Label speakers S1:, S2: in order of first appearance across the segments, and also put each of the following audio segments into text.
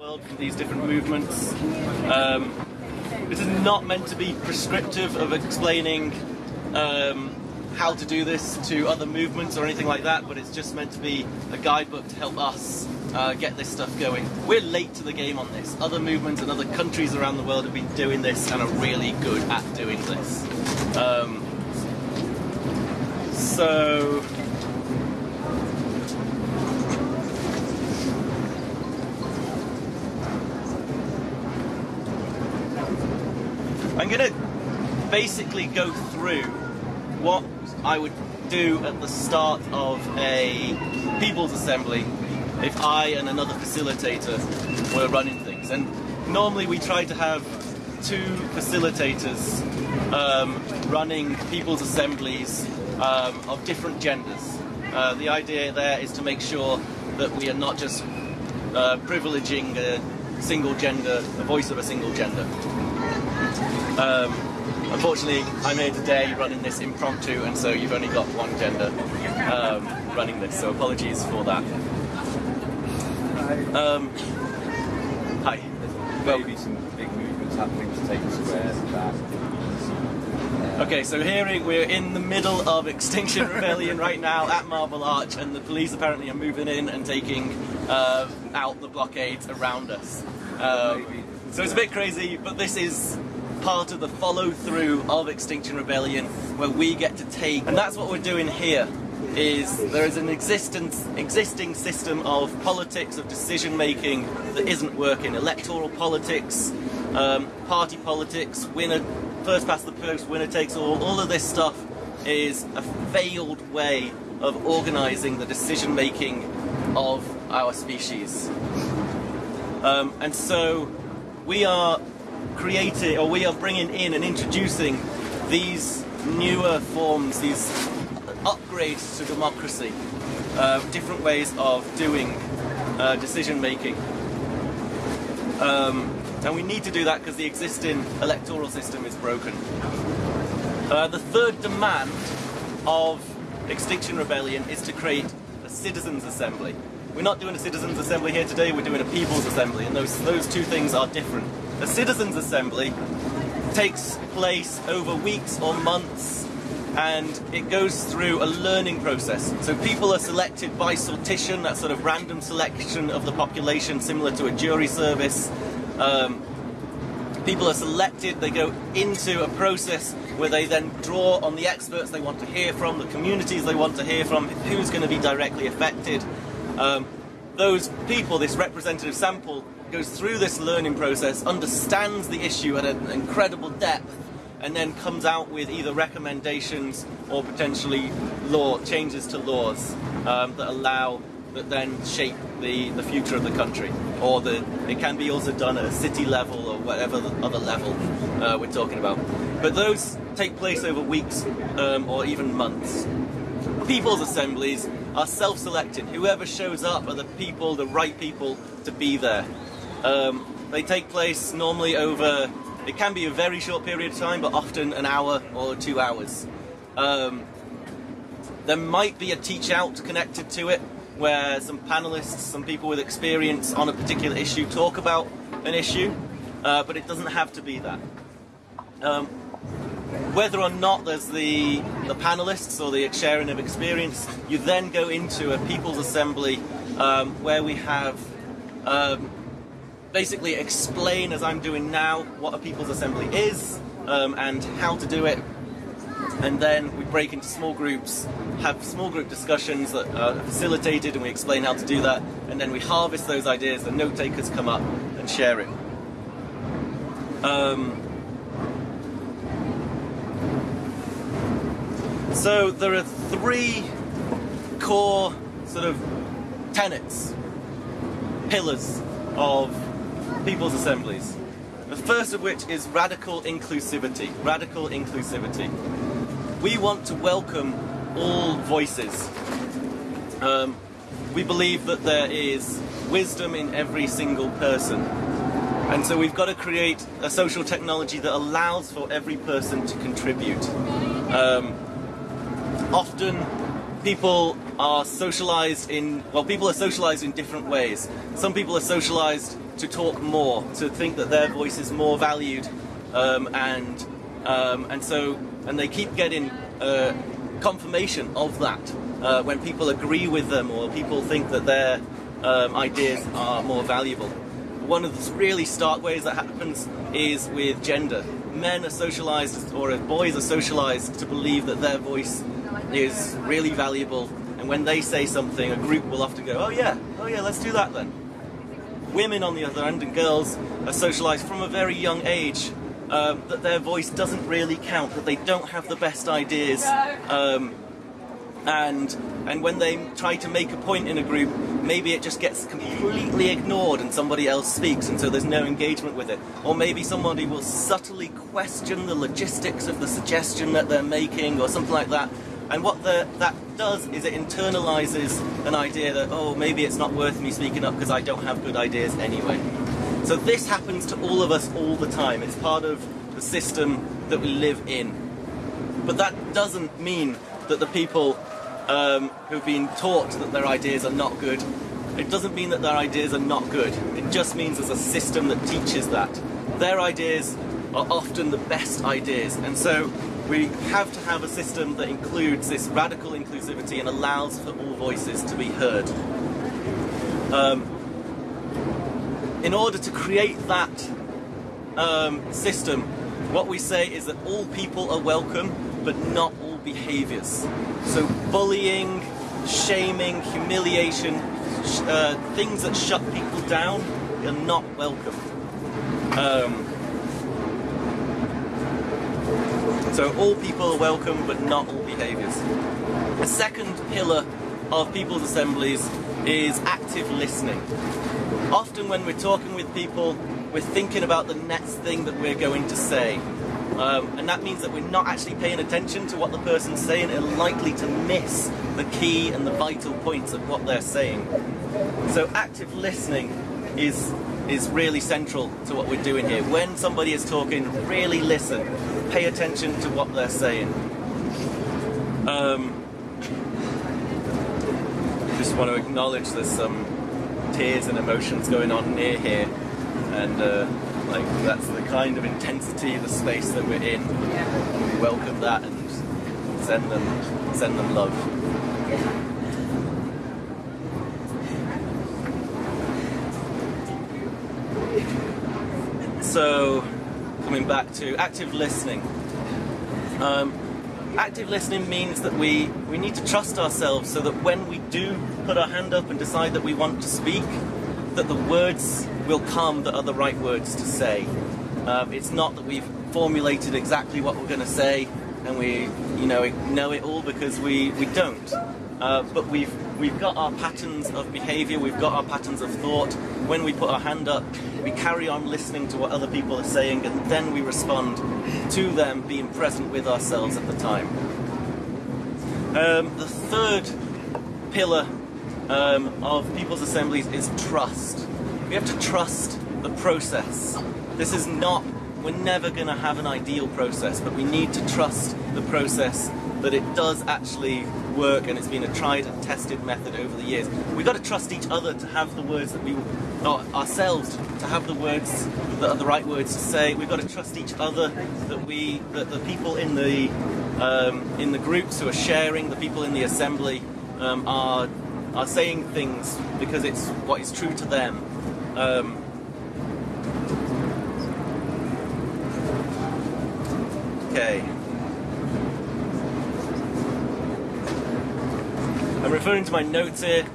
S1: world from these different movements. Um, this is not meant to be prescriptive of explaining um, how to do this to other movements or anything like that, but it's just meant to be a guidebook to help us uh, get this stuff going. We're late to the game on this. Other movements and other countries around the world have been doing this and are really good at doing this. Um, so. Going to basically go through what I would do at the start of a People's Assembly if I and another facilitator were running things. And normally we try to have two facilitators um, running People's Assemblies um, of different genders. Uh, the idea there is to make sure that we are not just uh, privileging a single gender, the voice of a single gender. Um, unfortunately, I'm here today running this impromptu, and so you've only got one gender um, running this, so apologies for that. Um, hi.
S2: Maybe some big movements happening to take square back.
S1: Okay, so here we're in the middle of Extinction Rebellion right now at Marble Arch, and the police apparently are moving in and taking uh, out the blockades around us. Um, so it's a bit crazy, but this is part of the follow through of Extinction Rebellion where we get to take, and that's what we're doing here. Is there is an existence, existing system of politics, of decision making that isn't working. Electoral politics, um, party politics, winner, first past the post, winner takes all. All of this stuff is a failed way of organising the decision making of our species. Um, and so we are creating, or we are bringing in and introducing these newer forms, these upgrades to democracy, uh, different ways of doing uh, decision making. Um, and we need to do that because the existing electoral system is broken. Uh, the third demand of Extinction Rebellion is to create a citizens' assembly. We're not doing a citizens' assembly here today, we're doing a people's assembly, and those, those two things are different. A citizens' assembly takes place over weeks or months and it goes through a learning process. So people are selected by sortition, that sort of random selection of the population, similar to a jury service. Um, people are selected, they go into a process where they then draw on the experts they want to hear from, the communities they want to hear from, who's going to be directly affected. Um, those people, this representative sample, goes through this learning process, understands the issue at an incredible depth, and then comes out with either recommendations or potentially law changes to laws um, that allow that then shape the, the future of the country. Or the it can be also done at a city level or whatever other level uh, we're talking about. But those take place over weeks um, or even months. People's assemblies are self-selected. Whoever shows up are the people, the right people to be there. Um, they take place normally over it can be a very short period of time, but often an hour or two hours. Um, there might be a teach out connected to it, where some panelists, some people with experience on a particular issue talk about an issue, uh, but it doesn't have to be that. Um, whether or not there's the, the panelists or the sharing of experience, you then go into a people's assembly um, where we have um, basically explain, as I'm doing now, what a People's Assembly is um, and how to do it. And then we break into small groups, have small group discussions that are facilitated, and we explain how to do that. And then we harvest those ideas, the note takers come up and share it. Um, so there are three core sort of tenets, pillars of people's assemblies. The first of which is radical inclusivity. Radical inclusivity. We want to welcome all voices. Um, we believe that there is wisdom in every single person. And so we've got to create a social technology that allows for every person to contribute. Um, often people are socialized in, well, people are socialized in different ways. Some people are socialized to talk more, to think that their voice is more valued, um, and um, and so and they keep getting uh, confirmation of that uh, when people agree with them or people think that their um, ideas are more valuable. One of the really stark ways that happens is with gender. Men are socialized, or boys are socialized to believe that their voice is really valuable, and when they say something, a group will often go, "Oh yeah, oh yeah, let's do that then." Women, on the other hand, and girls are socialized from a very young age um, that their voice doesn't really count, that they don't have the best ideas, um, and and when they try to make a point in a group, maybe it just gets completely ignored and somebody else speaks, and so there's no engagement with it. Or maybe somebody will subtly question the logistics of the suggestion that they're making, or something like that. And what the, that does is it internalizes an idea that, oh, maybe it's not worth me speaking up because I don't have good ideas anyway. So this happens to all of us all the time. It's part of the system that we live in. But that doesn't mean that the people um, who've been taught that their ideas are not good, it doesn't mean that their ideas are not good. It just means there's a system that teaches that. Their ideas are often the best ideas. And so we have to have a system that includes this radical inclusivity and allows for all voices to be heard. Um, in order to create that um, system, what we say is that all people are welcome, but not all behaviors. So bullying, shaming, humiliation, sh- uh, things that shut people down are not welcome. Um, so all people are welcome, but not all behaviors. The second pillar of people's assemblies is active listening. Often when we're talking with people, we're thinking about the next thing that we're going to say. Um, and that means that we're not actually paying attention to what the person's saying and likely to miss the key and the vital points of what they're saying. So active listening is is really central to what we're doing here. When somebody is talking, really listen, pay attention to what they're saying. Um, just want to acknowledge there's some tears and emotions going on near here, and uh, like that's the kind of intensity of the space that we're in. We welcome that and send them send them love. So, coming back to active listening. Um, active listening means that we, we need to trust ourselves so that when we do put our hand up and decide that we want to speak, that the words will come that are the right words to say. Um, it's not that we've formulated exactly what we're going to say and we, you know, know it all because we, we don't. Uh, but we've we've got our patterns of behaviour, we've got our patterns of thought. When we put our hand up, we carry on listening to what other people are saying, and then we respond to them, being present with ourselves at the time. Um, the third pillar um, of people's assemblies is trust. We have to trust the process. This is not, we're never going to have an ideal process, but we need to trust the process that it does actually work and it's been a tried and tested method over the years. We've got to trust each other to have the words that we, or ourselves to have the words that are the right words to say. We've got to trust each other that we, that the people in the um, in the groups who are sharing, the people in the assembly um, are are saying things because it's what is true to them. Um, okay. I'm referring to my notes here.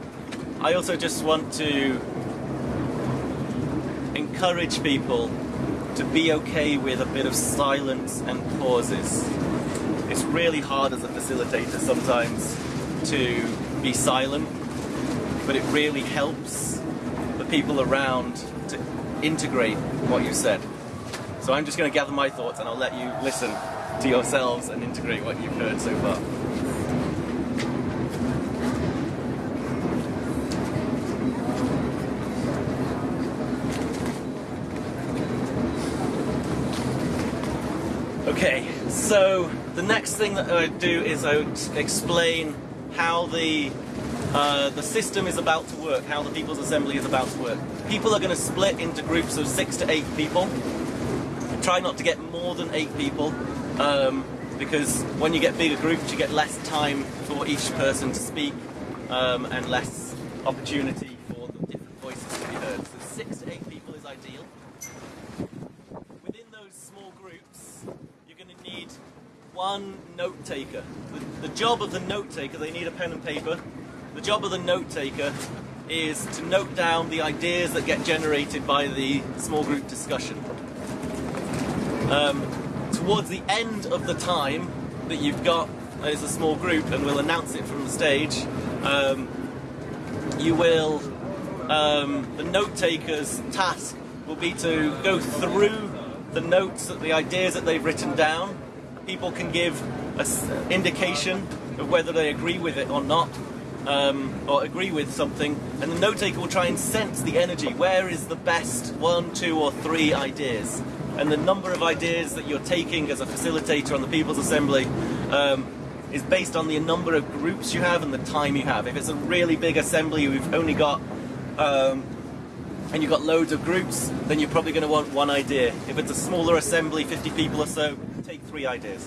S1: I also just want to encourage people to be okay with a bit of silence and pauses. It's really hard as a facilitator sometimes to be silent, but it really helps the people around to integrate what you said. So I'm just going to gather my thoughts and I'll let you listen to yourselves and integrate what you've heard so far. Okay, so the next thing that I do is I explain how the uh, the system is about to work, how the People's Assembly is about to work. People are going to split into groups of six to eight people. Try not to get more than eight people, um, because when you get bigger groups, you get less time for each person to speak um, and less opportunity for the different voices to be heard. So six to eight people is ideal. Within those small groups, you're going to need one note taker. The, the job of the note taker, they need a pen and paper. The job of the note taker is to note down the ideas that get generated by the small group discussion. Um, towards the end of the time that you've got as a small group, and we'll announce it from the stage, um, you will, um, the note taker's task will be to go through the notes, the ideas that they've written down. People can give an indication of whether they agree with it or not, um, or agree with something, and the note taker will try and sense the energy. Where is the best one, two, or three ideas? And the number of ideas that you're taking as a facilitator on the People's Assembly um, is based on the number of groups you have and the time you have. If it's a really big assembly, we've only got um, and you've got loads of groups, then you're probably going to want one idea. If it's a smaller assembly, 50 people or so, take three ideas.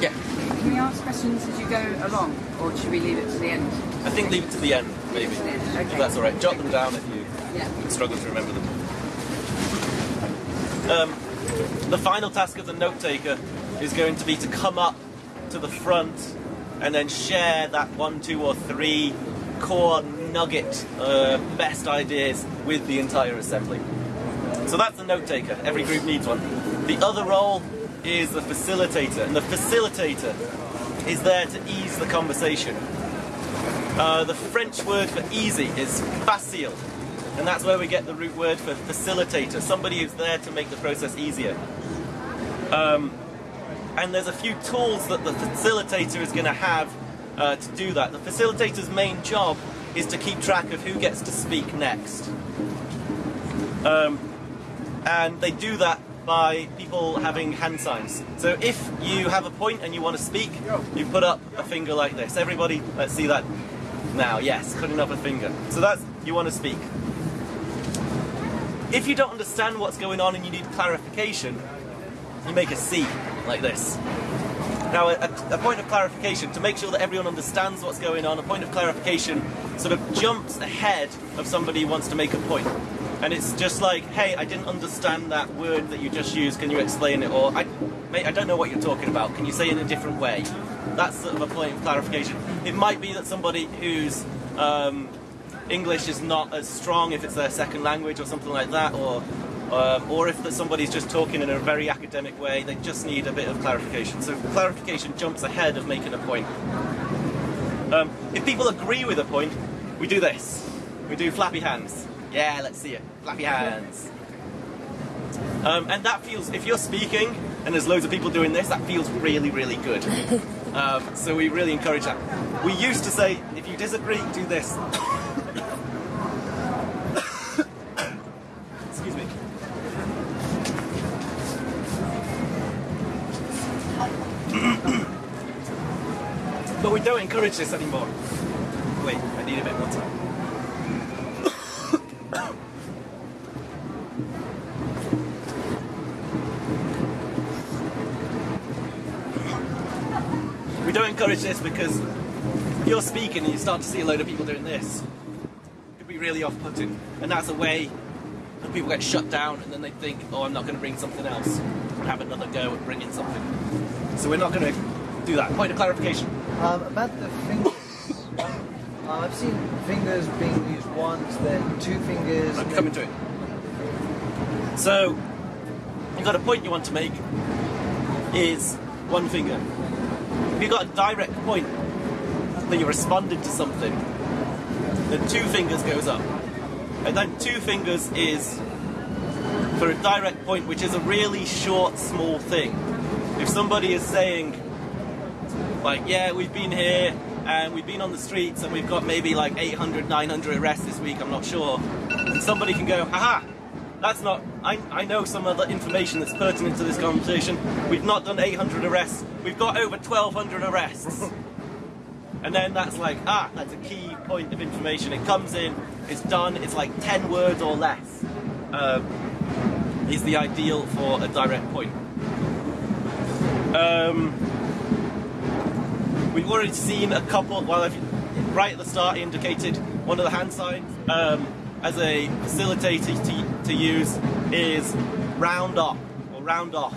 S1: Yeah,
S3: Can we ask questions as you go along, or should we leave it to the end?
S1: I think leave it to the end, maybe.
S3: the end, okay.
S1: If that's all right. Jot them down if you
S3: Yeah.
S1: struggle to remember them. Um, the final task of the note taker is going to be to come up to the front and then share that one, two, or three core nugget uh, best ideas with the entire assembly. So that's the note taker. Every group needs one. The other role is the facilitator, and the facilitator is there to ease the conversation. Uh, the French word for easy is facile, and that's where we get the root word for facilitator, somebody who's there to make the process easier. Um, and there's a few tools that the facilitator is going to have uh, to do that. The facilitator's main job is to keep track of who gets to speak next. Um, and they do that by people having hand signs. So if you have a point and you want to speak, you put up a finger like this. Everybody, let's see that now. Yes, putting up a finger. So that's you want to speak. If you don't understand what's going on and you need clarification, you make a C like this. Now, a, a point of clarification, to make sure that everyone understands what's going on, a point of clarification sort of jumps ahead of somebody who wants to make a point. And it's just like, hey, I didn't understand that word that you just used, can you explain it? Or, I, mate, I don't know what you're talking about, can you say it in a different way? That's sort of a point of clarification. It might be that somebody who's um, English is not as strong if it's their second language or something like that, or um, or if that somebody's just talking in a very academic way, they just need a bit of clarification. So clarification jumps ahead of making a point. Um, if people agree with a point, we do this. We do flappy hands. Yeah, let's see it. Flappy hands. Um, and that feels, if you're speaking and there's loads of people doing this, that feels really, really good. Um, so we really encourage that. We used to say, if you disagree, do this. Excuse me. But we don't encourage this anymore. Wait, I need a bit more time. we don't encourage this because you're speaking and you start to see a load of people doing this. It could be really off-putting, and that's a way that people get shut down, and then they think, "Oh, I'm not going to bring something else, have another go at bringing something." So we're not going to do that. Point of clarification.
S4: Um, about the fingers. uh, I've seen fingers being used once, then two fingers.
S1: I'm coming to it. So, you've got a point you want to make is one finger. If you've got a direct point that you responded to something, then two fingers goes up. And then two fingers is for a direct point, which is a really short, small thing. If somebody is saying, like, yeah, we've been here and we've been on the streets and we've got maybe like 800, 900 arrests this week, I'm not sure. And somebody can go, haha, that's not. I, I know some other information that's pertinent to this conversation. We've not done 800 arrests. We've got over 1,200 arrests. and then that's like, ah, that's a key point of information. It comes in, it's done. It's like 10 words or less. Um, is the ideal for a direct point. Um, we've already seen a couple. Well, right at the start, indicated one of the hand signs um, as a facilitator to, to use is round up or round off,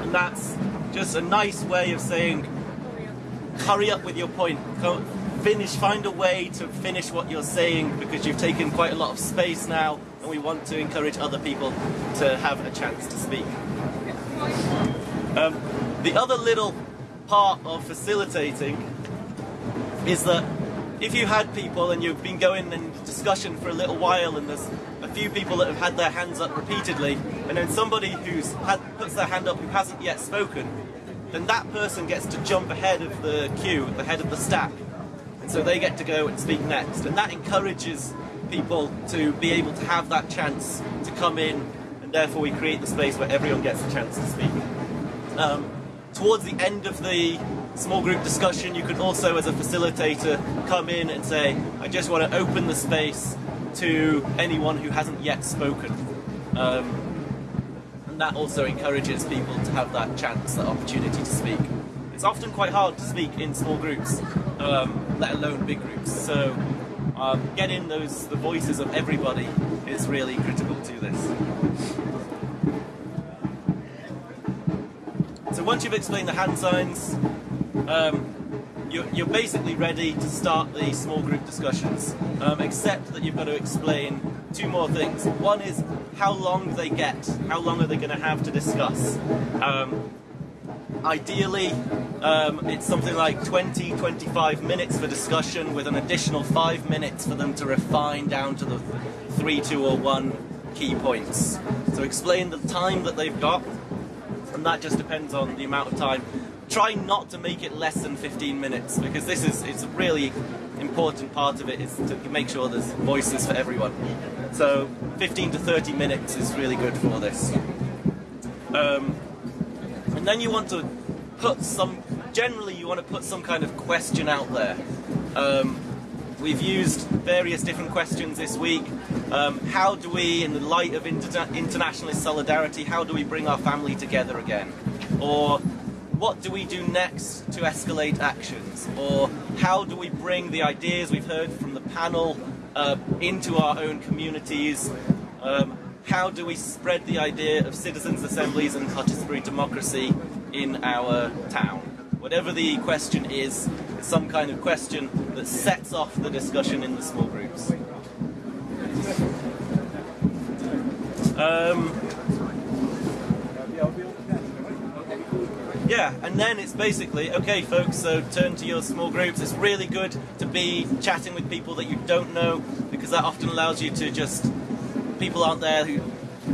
S1: and that's just a nice way of saying hurry up with your point. Finish. Find a way to finish what you're saying because you've taken quite a lot of space now, and we want to encourage other people to have a chance to speak. Um, the other little part of facilitating is that if you had people and you've been going in discussion for a little while and there's a few people that have had their hands up repeatedly and then somebody who's had puts their hand up who hasn't yet spoken then that person gets to jump ahead of the queue at the head of the stack and so they get to go and speak next. And that encourages people to be able to have that chance to come in and therefore we create the space where everyone gets a chance to speak. Um, towards the end of the small group discussion, you could also, as a facilitator, come in and say, I just want to open the space to anyone who hasn't yet spoken. Um, and that also encourages people to have that chance, that opportunity to speak. It's often quite hard to speak in small groups, um, let alone big groups. So um, getting those the voices of everybody is really critical to this. Once you've explained the hand signs, um, you're, you're, basically ready to start the small group discussions, um, except that you've got to explain two more things. One is how long they get, how long are they going to have to discuss. Um, ideally, um, it's something like 20, 25 minutes for discussion with an additional five minutes for them to refine down to the three, two, or one key points. So explain the time that they've got, and that just depends on the amount of time. Try not to make it less than 15 minutes because this is it's a really important part of it is to make sure there's voices for everyone. So 15 to 30 minutes is really good for this. Um, and then you want to put some, generally you want to put some kind of question out there. Um, we've used various different questions this week. Um, how do we, in the light of inter- internationalist solidarity, how do we bring our family together again? Or what do we do next to escalate actions? Or how do we bring the ideas we've heard from the panel uh, into our own communities? Um, how do we spread the idea of citizens' assemblies and participatory democracy in our town? Whatever the question is, it's some kind of question that sets off the discussion in the small groups. Um, yeah, and then it's basically okay, folks. So turn to your small groups. It's really good to be chatting with people that you don't know because that often allows you to just people aren't there who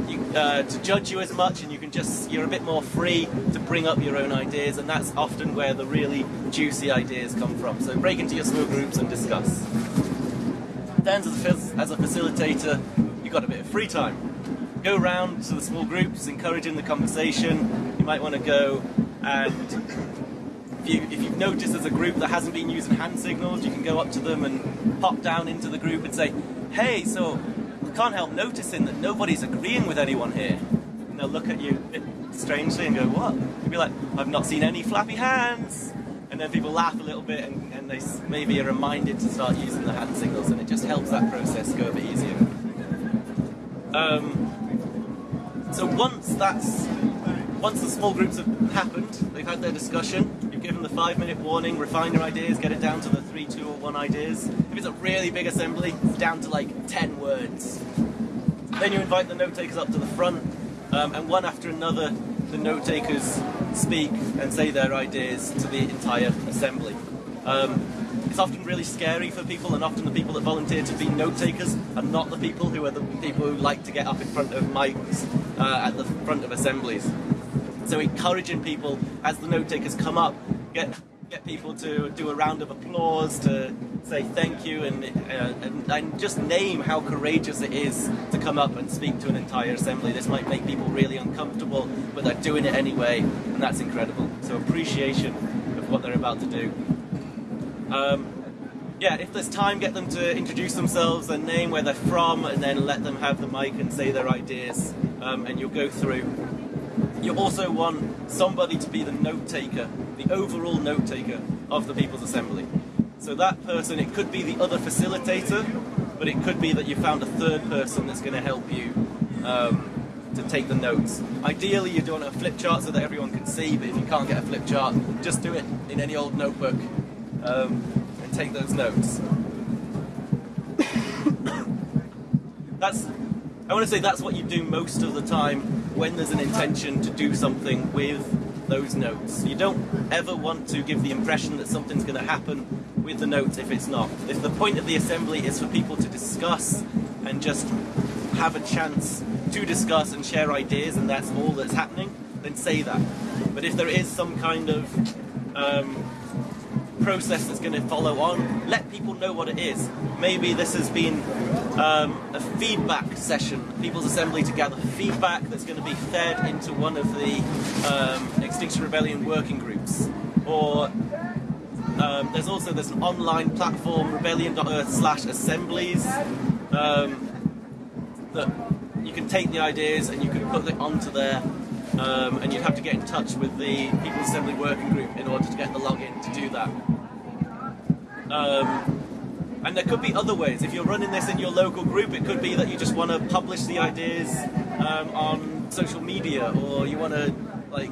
S1: you, uh, to judge you as much, and you can just you're a bit more free to bring up your own ideas, and that's often where the really juicy ideas come from. So break into your small groups and discuss. Then, as a, as a facilitator, you've got a bit of free time. Go around to the small groups, encouraging the conversation. You might want to go and if, you, if you've noticed there's a group that hasn't been using hand signals, you can go up to them and pop down into the group and say, hey, so I can't help noticing that nobody's agreeing with anyone here. And they'll look at you strangely and go, what? You'll be like, I've not seen any flappy hands. And then people laugh a little bit and, and they maybe are reminded to start using the hand signals and it just helps that process go a bit easier. Um, so once that's once the small groups have happened, they've had their discussion, you've given the five minute warning, refine your ideas, get it down to the three, two, or one ideas. If it's a really big assembly, it's down to like 10 words. Then you invite the note takers up to the front, um, and one after another, the note takers speak and say their ideas to the entire assembly. Um, it's often really scary for people, and often the people that volunteer to be note takers are not the people who are the people who like to get up in front of mics uh, at the front of assemblies. So encouraging people as the note takers come up, get get people to do a round of applause to say thank you and, uh, and, and just name how courageous it is to come up and speak to an entire assembly. This might make people really uncomfortable, but they're doing it anyway, and that's incredible. So appreciation of what they're about to do. Um, yeah, if there's time, get them to introduce themselves, their name, where they're from, and then let them have the mic and say their ideas, um, and you'll go through. You also want somebody to be the note taker, the overall note taker of the People's Assembly. So that person, it could be the other facilitator, but it could be that you found a third person that's going to help you um, to take the notes. Ideally, you're doing a flip chart so that everyone can see, but if you can't get a flip chart, just do it in any old notebook um, and take those notes. that's, I want to say that's what you do most of the time when there's an intention to do something with those notes. You don't ever want to give the impression that something's going to happen with the notes if it's not. If the point of the assembly is for people to discuss and just have a chance to discuss and share ideas and that's all that's happening, then say that. But if there is some kind of um, process that's going to follow on, let people know what it is. Maybe this has been um, a feedback session, People's Assembly to gather feedback that's going to be fed into one of the um, Extinction Rebellion working groups. Or um, there's also there's an online platform, rebellion.earth slash assemblies, um, that you can take the ideas and you can put it onto there. Um, and you'd have to get in touch with the People's Assembly working group in order to get the login to do that. Um, and there could be other ways. If you're running this in your local group, it could be that you just want to publish the ideas um, on social media, or you want to like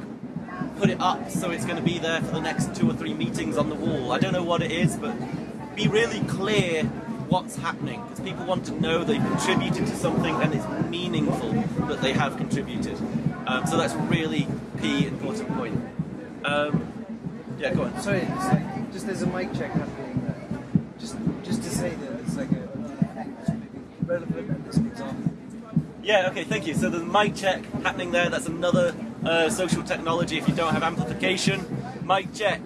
S1: put it up so it's going to be there for the next two or three meetings on the wall. I don't know what it is, but be really clear what's happening because people want to know they've contributed to something and it's meaningful that they have contributed. Um, so that's really key important point. Um, yeah, go on.
S4: Sorry, just there's a mic check happening. Just, just to say that it's like a, relevant at this example.
S1: Yeah, okay, thank you. So the mic check happening there. That's another uh, social technology if you don't have amplification. Mic check.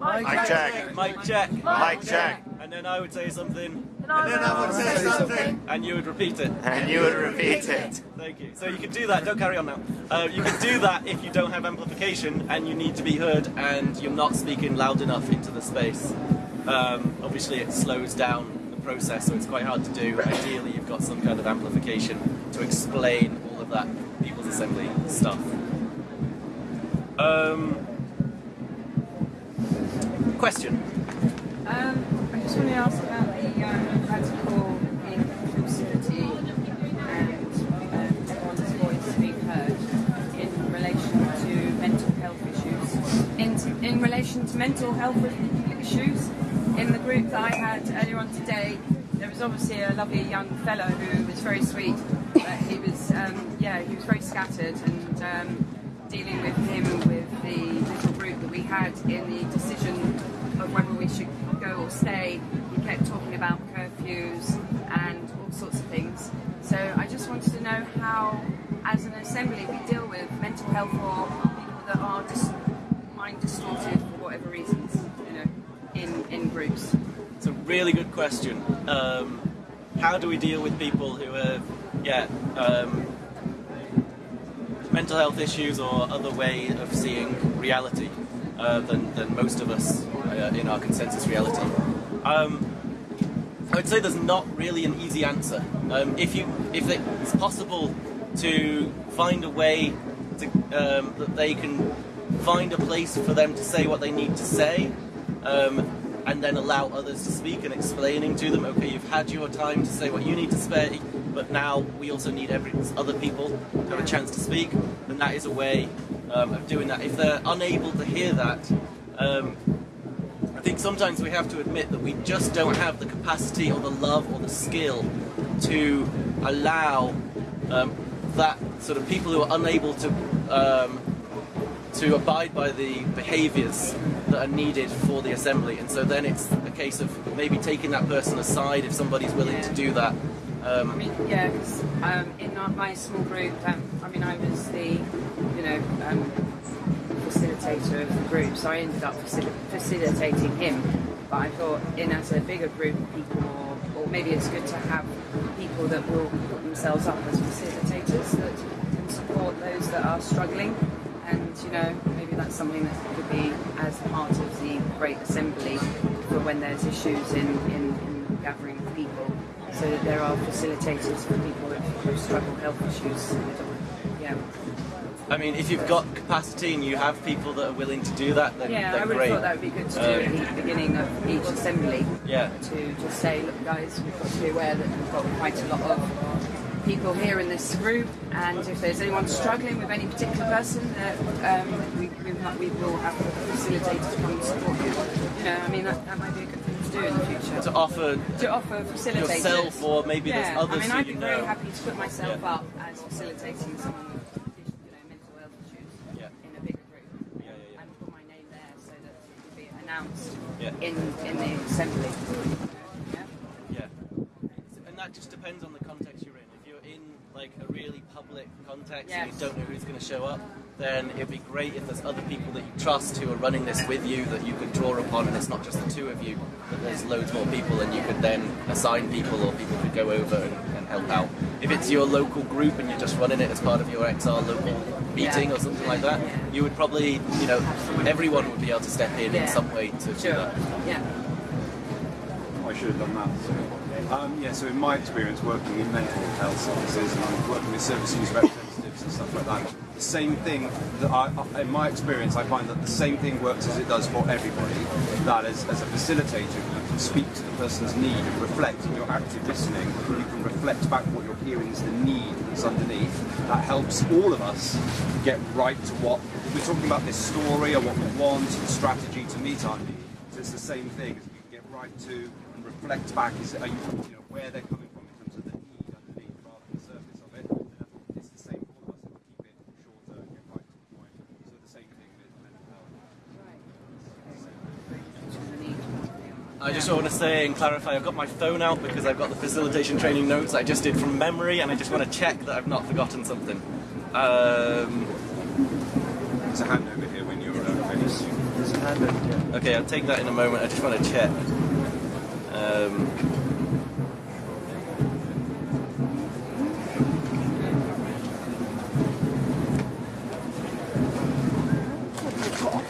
S5: Mic check.
S1: Mic check.
S5: Mic check.
S1: And then I would say something,
S5: And then I would say something.
S1: and you would repeat it.
S5: And you would repeat it.
S1: Thank you. So you can do that. Don't carry on now. Uh, you can do that if you don't have amplification and you need to be heard and you're not speaking loud enough into the space. Um, obviously, it slows down the process, so it's quite hard to do. Ideally, you've got some kind of amplification to explain all of that People's Assembly stuff. Um, question.
S3: Um, I just want to ask about the um, radical inclusivity and um, everyone's voice being heard in relation to mental health issues. In, in relation to mental health issues, in the group that I had earlier on today, there was obviously a lovely young fellow who was very sweet, but he was, um, yeah, he was very scattered and um, dealing with him with the little group that we had in the decision of whether we should go or stay. He kept talking about curfews and all sorts of things. So I just wanted to know how, as an assembly, we deal with mental health or people that are dis- mind distorted for whatever know, in, in groups.
S1: It's a really good question. Um, how do we deal with people who have, yeah, um, mental health issues or other way of seeing reality uh, than, than most of us uh, in our consensus reality? Um, I would say there's not really an easy answer. Um, if you, if it's possible to find a way to, um, that they can find a place for them to say what they need to say, um, and then allow others to speak and explaining to them, okay, you've had your time to say what you need to say, but now we also need every other people to have a chance to speak, and that is a way um, of doing that. If they're unable to hear that, um, I think sometimes we have to admit that we just don't have the capacity or the love or the skill to allow um, that sort of people who are unable to um, to abide by the behaviours that are needed for the assembly. And so then it's a case of maybe taking that person aside if somebody's willing to do that.
S3: I
S1: Um,
S3: mean, yeah, because um, in our, my small group, um, I mean, I was the, you know, um, facilitator facilitator of the group, so I ended up facil- facilitating him. But I thought, in as a bigger group of people, or, or maybe it's good to have people that will put themselves up as facilitators that can support those that are struggling. Know, maybe that's something that could be as part of the Great Assembly for when there's issues in, in, in gathering of people, so that there are facilitators for people who struggle health issues. Yeah.
S1: I mean, if you've got capacity and you have people that are willing to do that, then,
S3: Yeah, I would
S1: great.
S3: have thought that would be good to do
S1: Um,
S3: at the beginning of each assembly.
S1: Yeah.
S3: To just say, look, guys, we've got to be aware that we've got quite a lot of people here in this group, and if there's anyone struggling with any particular person, that um, we, we, might, we will have facilitators come and support you. You know, I mean, that, that might be a good thing to do in the future.
S1: to offer
S3: To offer facilitators.
S1: yourself or maybe
S3: yeah,
S1: there's others
S3: I mean, I'd be
S1: know.
S3: very happy to put myself
S1: Yeah.
S3: up as facilitating someone with you know, mental health issues
S1: Yeah.
S3: in a bigger group
S1: Yeah, yeah, yeah.
S3: and put my name there so that it can be announced
S1: Yeah.
S3: in in the assembly. Yeah.
S1: Yeah. And that just depends on the context you're in. If you're in like a really public context and
S3: Yes.
S1: you don't know who's going to show up, then it'd be great if there's other people that you trust who are running this with you that you could draw upon, and it's not just the two of you, but there's loads more people, and you could then assign people or people could go over and, and help out. If it's your local group and you're just running it as part of your XR local meeting
S3: Yeah.
S1: or something like that,
S3: Yeah.
S1: you would probably, you know, everyone would be able to step in
S3: Yeah.
S1: in some way to do that.
S3: Yeah.
S2: I should have done that. Um, yeah, so in my experience working in mental health services and working with service user representatives and stuff like that, the same thing that I, in my experience, I find that the same thing works as it does for everybody. That as, as a facilitator, you can speak to the person's need and reflect in your active listening. You can reflect back what you're hearing is the need that's underneath. That helps all of us get right to what we're talking about this story or what we want and strategy to meet our need. So it's the same thing. As you can get right to and reflect back. Is are you, you know where they're coming from in terms of the need underneath rather than the surface of it. And I it's the same for us. If we keep it shorter and get right to the point. So the same thing with mental health.
S1: I just want to say and clarify, I've got my phone out because I've got the facilitation training notes I just did from memory, and I just want to check that I've not forgotten something. Um,
S2: There's a hand over here when you're uh, finished.
S4: There's a hand over here.
S1: okay, I'll take that in a moment. I just want to check. Um,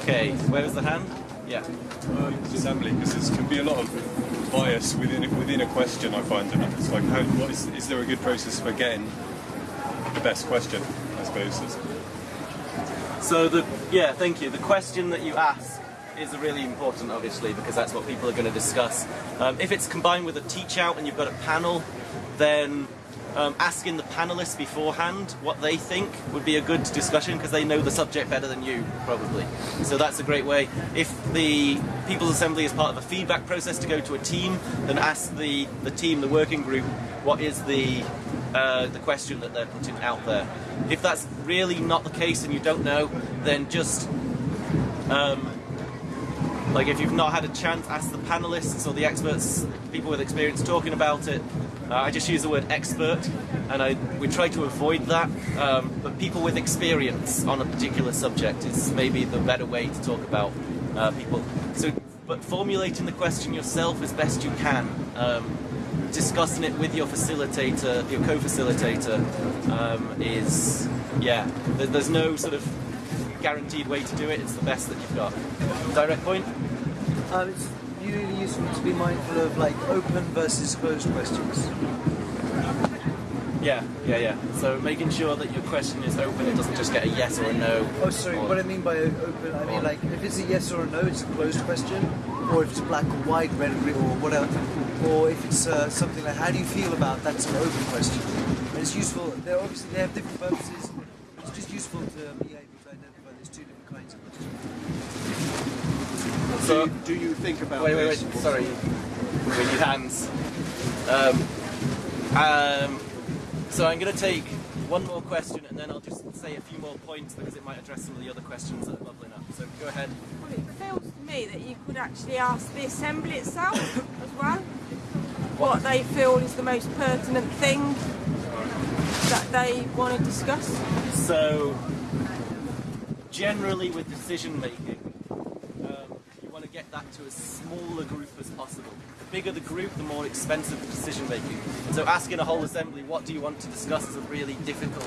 S1: okay, where was the hand? Yeah.
S6: um, assembly because there can be a lot of bias within a, within a question. I find, and it's like, how, what is, is there a good process for getting the best question? I suppose.
S1: So the yeah, thank you. The question that you ask is really important, obviously, because that's what people are going to discuss. Um, if it's combined with a teach out and you've got a panel, then um, asking the panelists beforehand what they think would be a good discussion because they know the subject better than you, probably. So that's a great way. If the People's Assembly is part of a feedback process to go to a team, then ask the, the team, the working group, what is the uh, the question that they're putting out there. If that's really not the case and you don't know, then just um, like if you've not had a chance, ask the panelists or the experts, people with experience talking about it. Uh, I just use the word expert, and I we try to avoid that. Um, but people with experience on a particular subject is maybe the better way to talk about uh, people. So, but formulating the question yourself as best you can. Um, discussing it with your facilitator, your co-facilitator, um, is yeah. there- There's no sort of guaranteed way to do it. It's the best that you've got. Direct point.
S4: Um, it's really useful to be mindful of like open versus closed questions.
S1: Yeah, yeah, yeah. So making sure that your question is open, it doesn't just get a yes or a no.
S4: Oh, sorry.
S1: Or-
S4: What I mean by open, I mean like if it's a yes or a no, it's a closed question, or if it's black or white, red or green, or whatever, or if it's uh, something like how do you feel about that's an open question. And it's useful. They're obviously they have different purposes. It's just useful to be able to identify there's two different kinds of questions.
S1: So,
S2: Do you think about
S1: wait, wait, wait.
S2: this?
S1: Sorry. We need hands. Um, um, so I'm going to take one more question and then I'll just say a few more points because it might address some of the other questions that are bubbling up. So go ahead.
S7: Well, it feels to me that you could actually ask the assembly itself as well what they feel is the most pertinent thing that they want to discuss.
S1: So, generally with decision making, you want to as small a group as possible. The bigger the group, the more expensive the decision making. So asking a whole assembly, what do you want to discuss, is a really difficult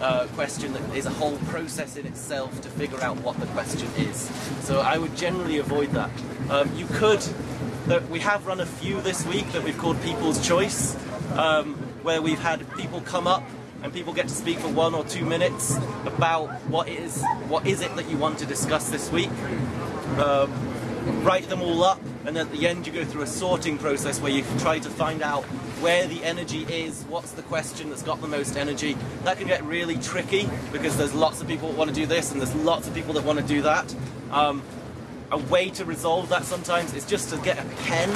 S1: uh, question that is a whole process in itself to figure out what the question is. So I would generally avoid that. Um, you could, that we have run a few this week that we've called People's Choice, um, where we've had people come up and people get to speak for one or two minutes about what is what is it that you want to discuss this week. Um, write them all up, and at the end you go through a sorting process where you try to find out where the energy is, what's the question that's got the most energy. That can get really tricky because there's lots of people that want to do this and there's lots of people that want to do that. Um, a way to resolve that sometimes is just to get a pen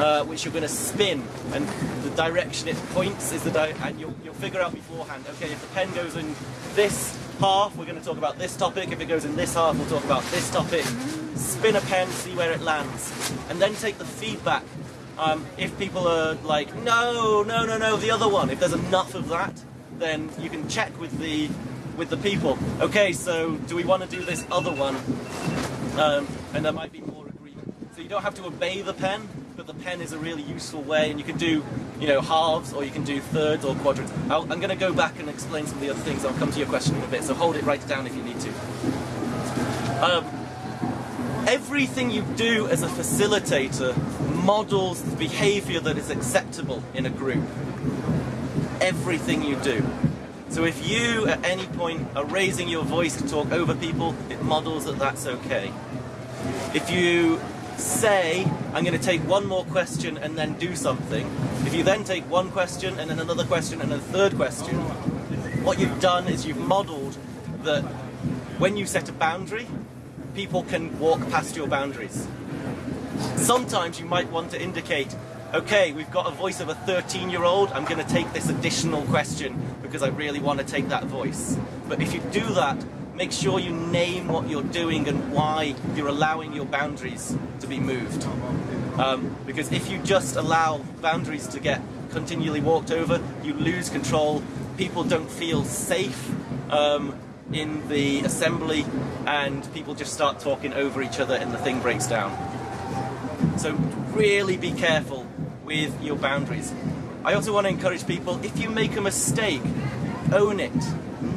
S1: uh, which you're going to spin, and the direction it points is the di- and you'll, you'll figure out beforehand. Okay, if the pen goes in this half, we're going to talk about this topic. If it goes in this half, we'll talk about this topic. Spin a pen, see where it lands, and then take the feedback. Um, if people are like, no, no, no, no, the other one. If there's enough of that, then you can check with the with the people. Okay, so do we want to do this other one? Um, and there might be more agreement. So you don't have to obey the pen, but the pen is a really useful way, and you can do, you know, halves, or you can do thirds or quadrants. I'll, I'm going to go back and explain some of the other things. I'll come to your question in a bit, so hold it, write it down if you need to. Um, everything you do as a facilitator models the behavior that is acceptable in a group. Everything you do. So if you at any point are raising your voice to talk over people, it models that that's okay. If you say, I'm going to take one more question and then do something, if you then take one question and then another question and a third question, what you've done is you've modeled that when you set a boundary, people can walk past your boundaries. Sometimes you might want to indicate, okay, we've got a voice of a 13 year old, I'm going to take this additional question because I really want to take that voice. But if you do that, make sure you name what you're doing and why you're allowing your boundaries to be moved. Um, because if you just allow boundaries to get continually walked over, you lose control, people don't feel safe. Um, in the assembly, and people just start talking over each other, and the thing breaks down. So really be careful with your boundaries. I also want to encourage people, if you make a mistake, own it,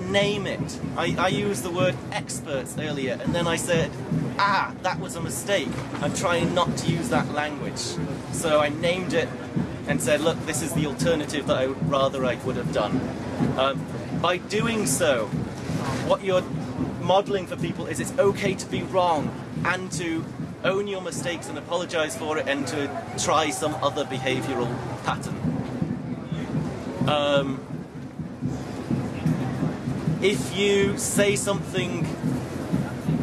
S1: name it. I, I used the word experts earlier, and then I said, ah, that was a mistake. I'm trying not to use that language. So I named it and said, look, this is the alternative that I rather I would have done. Um, by doing so, what you're modeling for people is it's okay to be wrong and to own your mistakes and apologize for it and to try some other behavioral pattern. Um, if you say something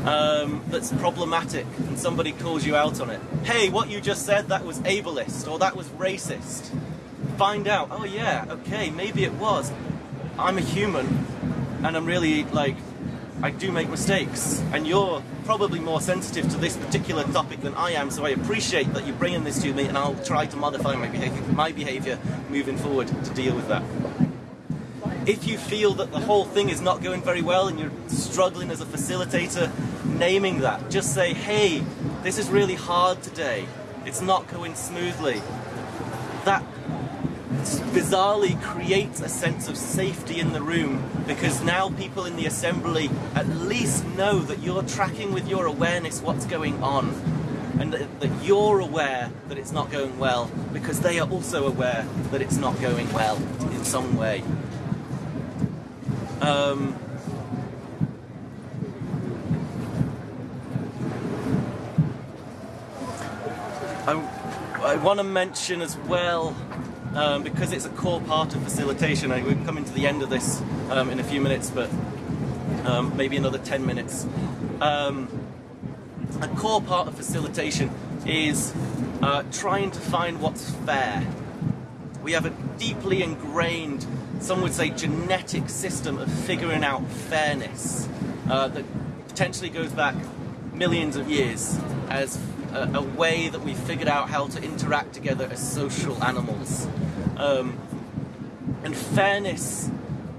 S1: um, that's problematic and somebody calls you out on it, hey, what you just said, that was ableist or that was racist. Find out, oh yeah, okay, maybe it was. I'm a human and I'm really like, I do make mistakes, and you're probably more sensitive to this particular topic than I am, so I appreciate that you're bringing this to me, and I'll try to modify my behavior, my behavior moving forward to deal with that. If you feel that the whole thing is not going very well and you're struggling as a facilitator, naming that, just say, hey, this is really hard today, it's not going smoothly. That bizarrely creates a sense of safety in the room because now people in the assembly at least know that you're tracking with your awareness what's going on and that, that, you're aware that it's not going well because they are also aware that it's not going well in some way. Um, I, I want to mention as well um, because it's a core part of facilitation. I, we're coming to the end of this um, in a few minutes, but um, maybe another 10 minutes. Um, a core part of facilitation is uh, trying to find what's fair. We have a deeply ingrained, some would say genetic system of figuring out fairness uh, that potentially goes back millions of years as a, a, way that we figured out how to interact together as social animals. Um, and fairness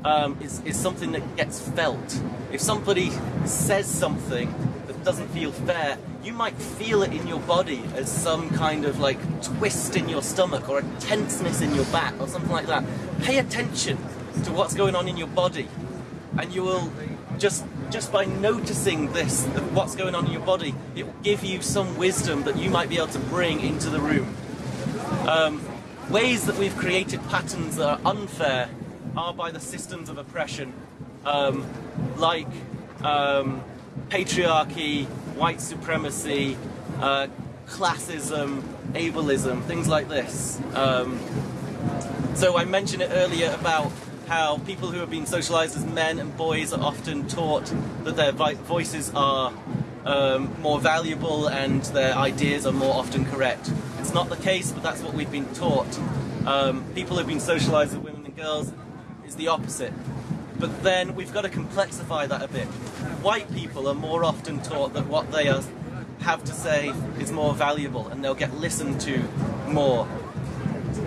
S1: um, is, is something that gets felt. If somebody says something that doesn't feel fair, you might feel it in your body as some kind of like twist in your stomach or a tenseness in your back or something like that. Pay attention to what's going on in your body, and you will just just by noticing this, what's going on in your body, it will give you some wisdom that you might be able to bring into the room. Um, ways that we've created patterns that are unfair are by the systems of oppression, um, like um, patriarchy, white supremacy, uh, classism, ableism, things like this. Um, so I mentioned it earlier about how people who have been socialized as men and boys are often taught that their voices are um, more valuable and their ideas are more often correct. It's not the case, but that's what we've been taught. Um, people who've been socialized as women and girls is the opposite. But then we've got to complexify that a bit. White people are more often taught that what they are, have to say is more valuable and they'll get listened to more.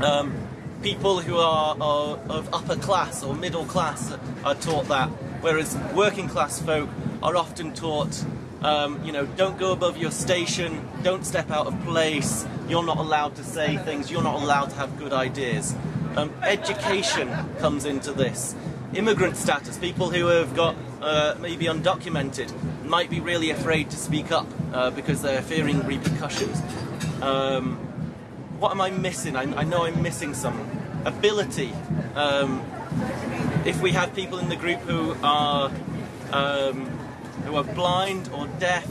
S1: Um, people who are, are of upper class or middle class are taught that, whereas working class folk are often taught, um, you know, don't go above your station, don't step out of place, you're not allowed to say things, you're not allowed to have good ideas. Um, education comes into this. Immigrant status, people who have got uh, maybe undocumented, might be really afraid to speak up uh, because they're fearing repercussions. Um, what am I missing? I, I know I'm missing some ability. Um, if we have people in the group who are um, who are blind or deaf,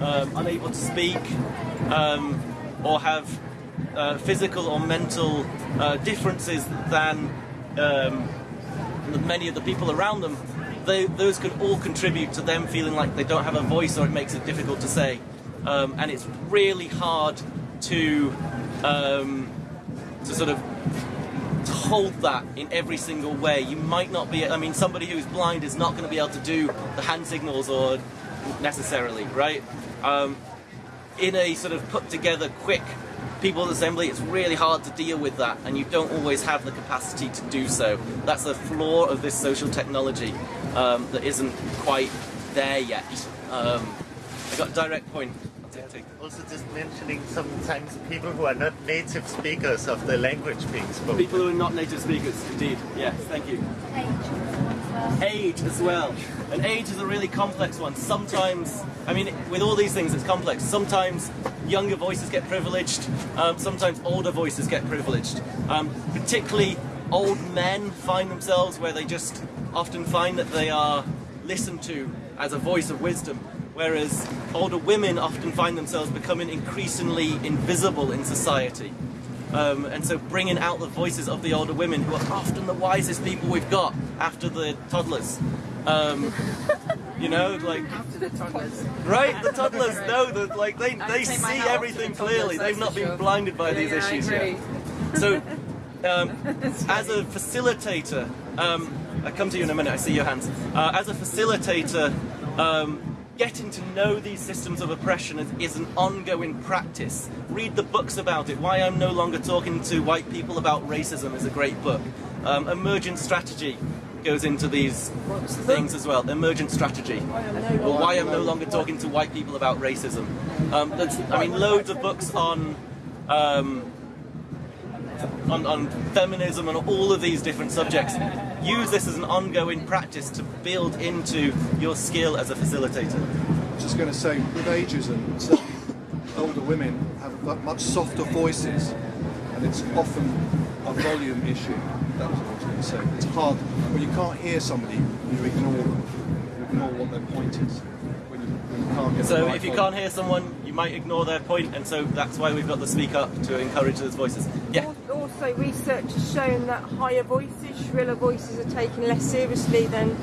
S1: um, unable to speak, um, or have uh, physical or mental uh, differences than um, many of the people around them, they, those can all contribute to them feeling like they don't have a voice or it makes it difficult to say. Um, and it's really hard to um, to sort of hold that in every single way. You might not be. I mean, somebody who's blind is not going to be able to do the hand signals or necessarily, right? Um, in a sort of put together quick people assembly, it's really hard to deal with that, and you don't always have the capacity to do so. That's the flaw of this social technology um, that isn't quite there yet. Um, I got a direct point. I'll take- take-
S5: Also, just mentioning sometimes people who are not native speakers of the language being spoken.
S1: People who are not native speakers, indeed. Yes, thank you. Age as well. And age is a really complex one. Sometimes, I mean, with all these things, it's complex. Sometimes younger voices get privileged, um, sometimes older voices get privileged. Um, particularly old men find themselves where they just often find that they are listened to as a voice of wisdom, whereas older women often find themselves becoming increasingly invisible in society. Um, and so bringing out the voices of the older women who are often the wisest people we've got after the toddlers. Um, you know, like
S3: After the toddlers.
S1: right, the toddlers know that like they, they see
S3: hat off to
S1: everything clearly. They've not been blinded by these issues yet. So, um, as a facilitator, um, I come to you in a minute. I see your hands. Uh, as a facilitator, um, getting to know these systems of oppression is, is an ongoing practice. Read the books about it. Why I'm no longer talking to white people about racism is a great book. Um, emergent strategy goes into these things as well. Emergent strategy. Or why I'm no longer talking to white people about racism. Um, I mean, loads of books on. Um, on, on feminism and all of these different subjects. Use this as an ongoing practice to build into your skill as a facilitator.
S8: just going to say, with ageism, certainly older women have much softer voices, and it's often a volume issue. That was what I was going to say. It's hard when you can't hear somebody, you ignore them. You ignore what their point is. When you, when you can't get
S1: So
S8: right
S1: if you
S8: volume.
S1: can't hear someone, you might ignore their point, and so that's why we've got the speak up to encourage those voices. Yeah.
S7: Also, research has shown that higher voices, shriller voices, are taken less seriously than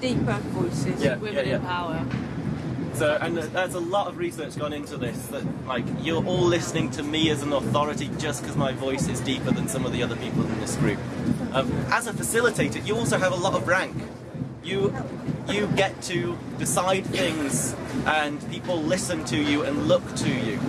S7: deeper voices.
S1: Yeah,
S7: Women
S1: yeah, yeah.
S7: in power.
S1: So, and there's a lot of research gone into this. That like you're all listening to me as an authority just because my voice is deeper than some of the other people in this group. Um, as a facilitator, you also have a lot of rank. You you get to decide things, and people listen to you and look to you.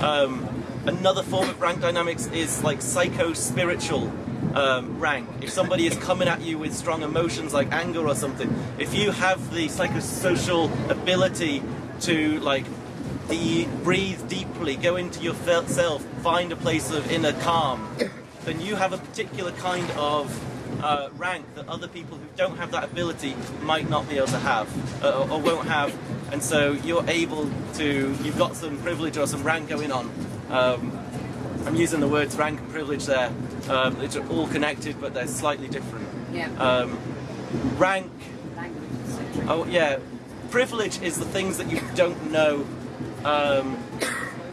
S1: Um, another form of rank dynamics is like psycho spiritual um, rank. If somebody is coming at you with strong emotions like anger or something, if you have the psychosocial ability to like de- breathe deeply, go into your self, find a place of inner calm, then you have a particular kind of uh, rank that other people who don't have that ability might not be able to have uh, or won't have, and so you're able to. You've got some privilege or some rank going on. Um, I'm using the words rank and privilege there. Um, it's all connected, but they're slightly different.
S3: Yeah.
S1: Um, rank
S3: Language.
S1: Oh yeah, privilege is the things that you don't know. Um,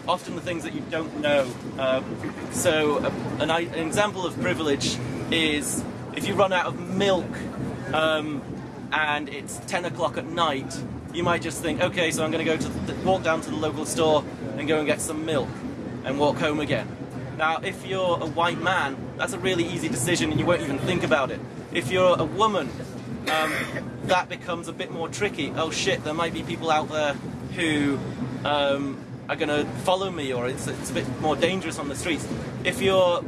S1: often the things that you don't know. Um, so uh, an, an example of privilege is if you run out of milk um, and it's 10 o'clock at night, you might just think, okay, so I'm going to go to the, walk down to the local store and go and get some milk and walk home again. Now, if you're a white man, that's a really easy decision and you won't even think about it. If you're a woman, um, that becomes a bit more tricky. Oh shit, there might be people out there who um, are going to follow me, or it's, it's a bit more dangerous on the streets. If you're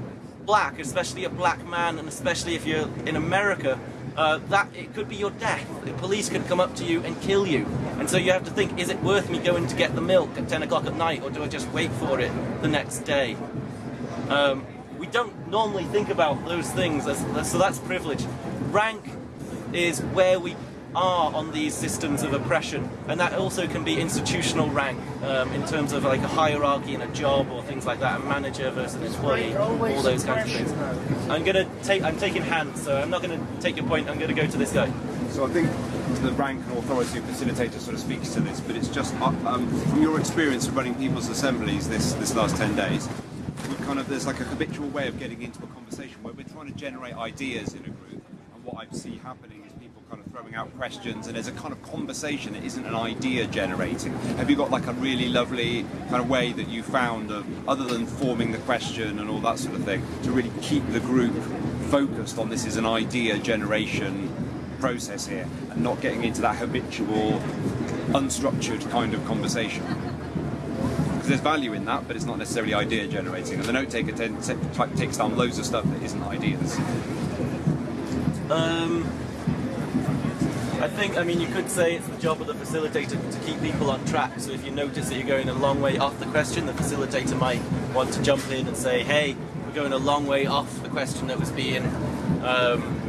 S1: black, especially a black man, and especially if you're in America, uh, that it could be your death. The police could come up to you and kill you, and so you have to think: Is it worth me going to get the milk at 10 o'clock at night, or do I just wait for it the next day? Um, we don't normally think about those things, as, so that's privilege. Rank is where we are on these systems of oppression, and that also can be institutional rank um, in terms of like a hierarchy in a job or things like that, a manager versus an employee, all those kinds of things. I'm gonna take, I'm taking hands, so I'm not gonna take your point. I'm gonna go to this guy.
S2: So I think the rank and authority facilitator sort of speaks to this, but it's just uh, um, from your experience of running people's assemblies this this last ten days. We kind of there's like a habitual way of getting into a conversation where we're trying to generate ideas in a group, and what I see happening is people kind of throwing out questions, and there's a kind of conversation. that isn't an idea generating. Have you got like a really lovely kind of way that you found of other than forming the question and all that sort of thing to really keep the group focused on this is an idea generation process here and not getting into that habitual, unstructured kind of conversation. Because there's value in that, but it's not necessarily idea generating. And the note taker takes down loads of stuff that isn't ideas.
S1: Um, I think, I mean, you could say it's the job of the facilitator to keep people on track. So if you notice that you're going a long way off the question, the facilitator might want to jump in and say, "Hey, we're going a long way off the question that was being um,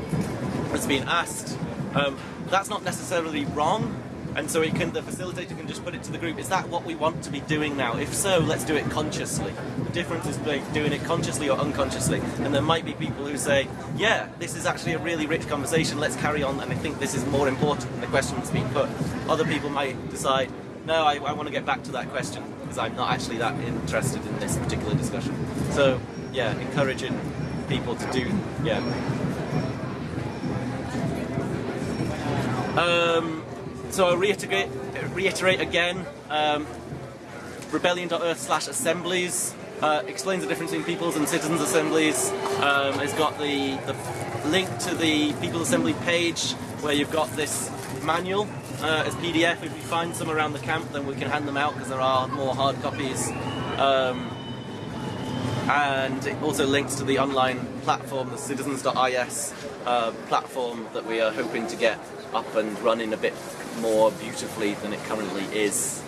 S1: being asked." Um, that's not necessarily wrong, and so can the facilitator can just put it to the group. Is that what we want to be doing now? If so, let's do it consciously. The difference is like doing it consciously or unconsciously. And there might be people who say, "Yeah, this is actually a really rich conversation. Let's carry on." And I think this is more important than the question that's being put. Other people might decide, "No, I, I want to get back to that question because I'm not actually that interested in this particular discussion." So, yeah, encouraging people to do, yeah. Um, so I'll reiterate, reiterate again, um, rebellion.earth slash assemblies uh, explains the difference between people's and citizens' assemblies. Um, it's got the, the link to the People's Assembly page where you've got this manual uh, as PDF. If you find some around the camp, then we can hand them out because there are more hard copies. Um, and it also links to the online platform, the citizens.is uh, platform that we are hoping to get up and running a bit more beautifully than it currently is.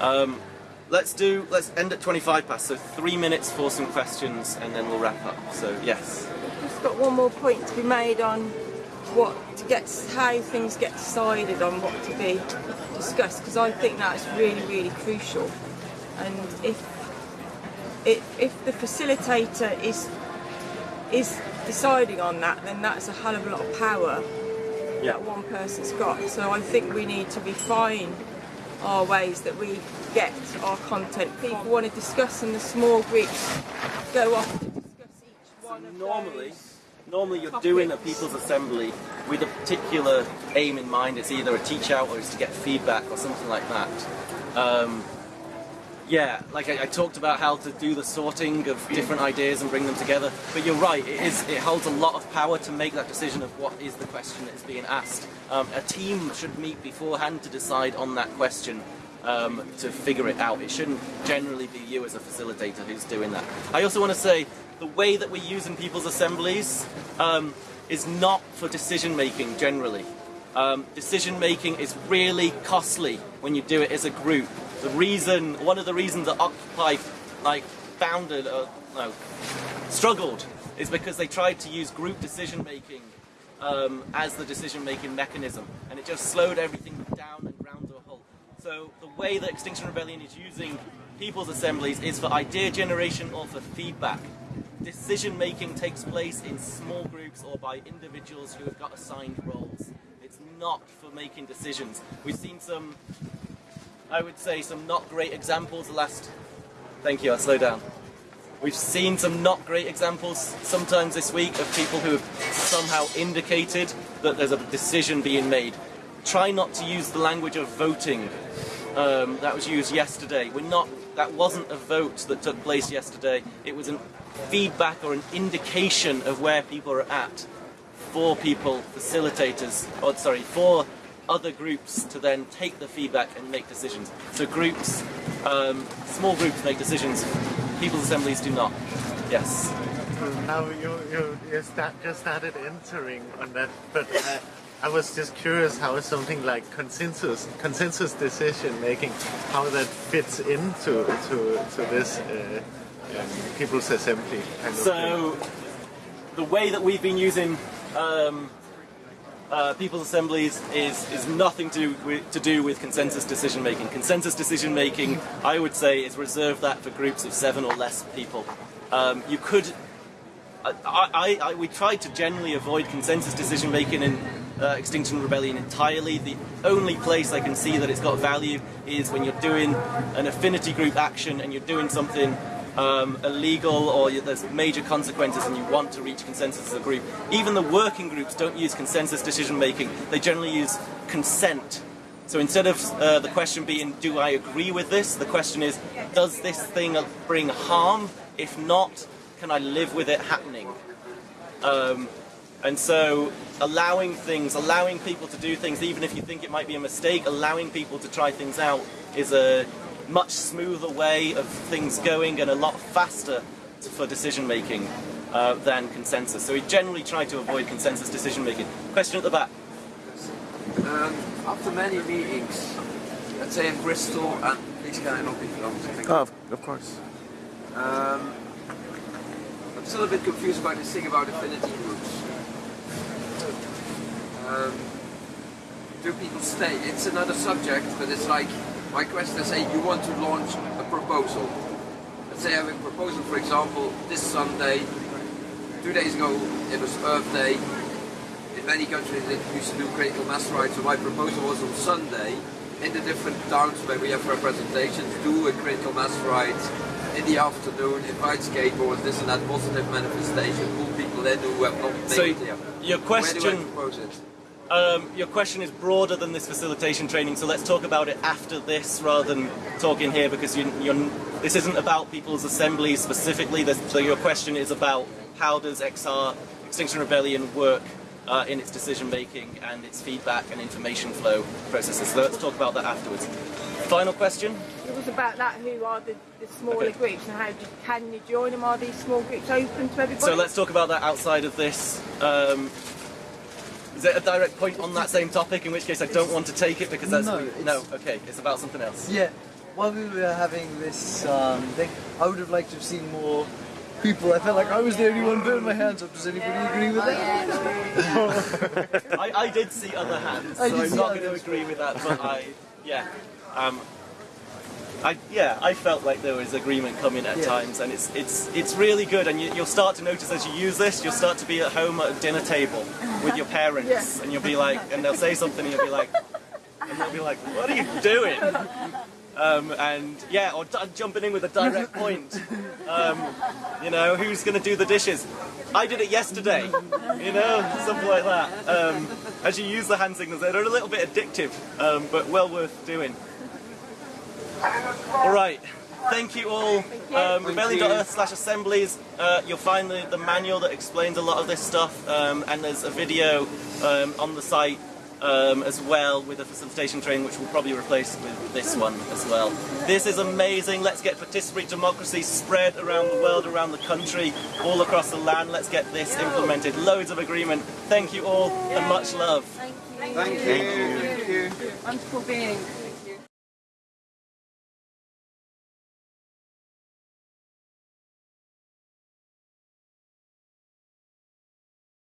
S1: Um, let's do. Let's end at 25 past. So three minutes for some questions, and then we'll wrap up. So yes.
S7: Just got one more point to be made on what to get, how things get decided on what to be discussed, because I think that's really, really crucial. And if if, if the facilitator is is deciding on that, then that's a hell of a lot of power
S1: Yeah.
S7: that one person's got. So I think we need to refine our ways that we get our content. People want to discuss in the small groups, go off to discuss each one of
S1: normally, normally you're doing a people's assembly with a particular aim in mind. It's either a teach out or it's to get feedback or something like that. Um, yeah, like I, I talked about how to do the sorting of different ideas and bring them together. But you're right; it is it holds a lot of power to make that decision of what is the question that is being asked. Um, a team should meet beforehand to decide on that question. Um, to figure it out, it shouldn't generally be you as a facilitator who's doing that. I also want to say the way that we use in people's assemblies um, is not for decision making generally. Um, decision making is really costly when you do it as a group. The reason, one of the reasons that Occupy like founded, uh, no, struggled, is because they tried to use group decision making um, as the decision making mechanism, and it just slowed everything down and ground to a halt. So the way that Extinction Rebellion is using people's assemblies is for idea generation or for feedback. Decision making takes place in small groups or by individuals who have got assigned roles. It's not for making decisions. We've seen some, I would say, some not great examples the last. Thank you, I'll slow down. We've seen some not great examples sometimes this week of people who have somehow indicated that there's a decision being made. Try not to use the language of voting um, that was used yesterday. We're not. That wasn't a vote that took place yesterday. It was a feedback or an indication of where people are at for people, facilitators, or sorry, for other groups to then take the feedback and make decisions. So groups, um, small groups make decisions. People's assemblies do not. Yes.
S5: Now you you, you start, just started entering on that, but uh, I was just curious how something like consensus consensus decision making, how that fits into to to this uh, um, people's assembly kind of thing.
S1: So the way that we've been using um, uh, people's assemblies is is nothing to do with, to do with consensus decision making. Consensus decision making, I would say, is reserved that for groups of seven or less people. Um, you could. I, I, I, we tried to generally avoid consensus decision making in uh, Extinction Rebellion entirely. The only place I can see that it's got value is when you're doing an affinity group action and you're doing something um, illegal or there's major consequences and you want to reach consensus as a group. Even the working groups don't use consensus decision making, they generally use consent. So instead of uh, the question being, do I agree with this, the question is, does this thing bring harm? If not, can I live with it happening? Um, and so allowing things, allowing people to do things, even if you think it might be a mistake, allowing people to try things out is a much smoother way of things going and a lot faster for decision making uh, than consensus. So we generally try to avoid consensus decision making. Question at the back.
S9: Um, after many meetings, let's say in Bristol, and please can I not be filmed? Thank you.
S10: Oh, of, of course.
S9: Um, I'm still a bit confused about this thing about affinity groups. Um, do people stay? It's another subject, but it's like my question is: Say you want to launch a proposal. Let's say I have a proposal, for example, this Sunday. Two days ago, it was Earth Day. In many countries, it used to do critical mass rights. So my proposal was on Sunday, in the different towns where we have representations, do a critical mass rights in the afternoon, invite skateboards, this and that positive manifestation, pull people in who have not made
S1: So
S9: it
S1: your
S9: Where do I
S1: question,
S9: propose it?
S1: Um, your question is broader than this facilitation training. So let's talk about it after this rather than talking here because you, you're, this isn't about people's assemblies specifically. This, so your question is about how does XR Extinction Rebellion work uh, in its decision making and its feedback and information flow processes. So let's talk about that afterwards. Final question.
S7: It was about that. Who are the, the smaller
S1: Okay.
S7: groups and how do, can you join them? Are these small groups open to everybody?
S1: So let's talk about that outside of this. Um, is it a direct point on that same topic? In which case, I don't want to take it because that's
S4: No,
S1: no. Okay, it's about something else.
S4: Yeah, while we were having this um, thing, I would have liked to have seen more people. I felt like I was the only one putting my hands up. Does anybody agree with that?
S1: I, I did see other hands,
S4: I
S1: so I'm not going to agree with that. But I, yeah, um, I yeah, I felt like there was agreement coming at
S4: Yeah.
S1: times, and it's it's it's really good. And you, you'll start to notice as you use this, you'll start to be at home at a dinner table with your parents,
S7: Yeah.
S1: and you'll be like, and they'll say something, and you'll be like, and they'll be like, what are you doing? Um, and yeah, or d- jumping in with a direct point. Um, you know, who's going to do the dishes? I did it yesterday. You know, something like that. Um, as you use the hand signals, they're a little bit addictive, um, but well worth doing. All right. Thank you all. Um, rebellion.earth slash assemblies. Uh, you'll find the, the manual that explains a lot of this stuff, um, and there's a video um, on the site um, as well with a facilitation training which we'll probably replace with this one as well. This is amazing. Let's get participatory democracy spread around the world, around the country, all across the land. Let's get this implemented. Loads of agreement. Thank you all and much love.
S2: Thank you. Thank you.
S3: Wonderful being.